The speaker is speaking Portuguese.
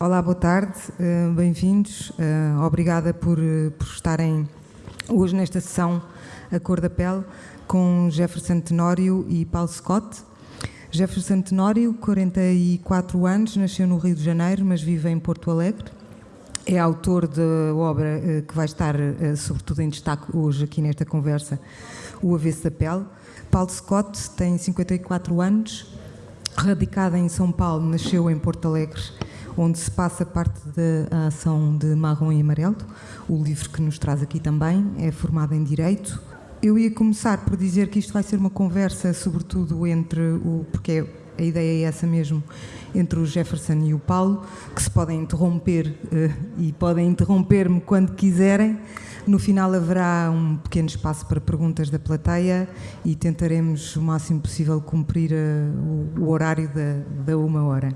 Olá, boa tarde, uh, bem-vindos. Uh, obrigada por, uh, por estarem hoje nesta sessão A Cor da Pele com Jefferson Tenório e Paulo Scott. Jefferson Tenório, 44 anos, nasceu no Rio de Janeiro, mas vive em Porto Alegre. É autor da obra que vai estar, sobretudo, em destaque hoje aqui nesta conversa, O Avesso da Pele. Paulo Scott tem 54 anos, radicada em São Paulo, nasceu em Porto Alegre onde se passa parte da ação de Marrom e Amarelo, o livro que nos traz aqui também, é formado em Direito. Eu ia começar por dizer que isto vai ser uma conversa, sobretudo entre o. porque a ideia é essa mesmo, entre o Jefferson e o Paulo, que se podem interromper uh, e podem interromper-me quando quiserem. No final haverá um pequeno espaço para perguntas da plateia e tentaremos o máximo possível cumprir o, o, horário da, da uma hora.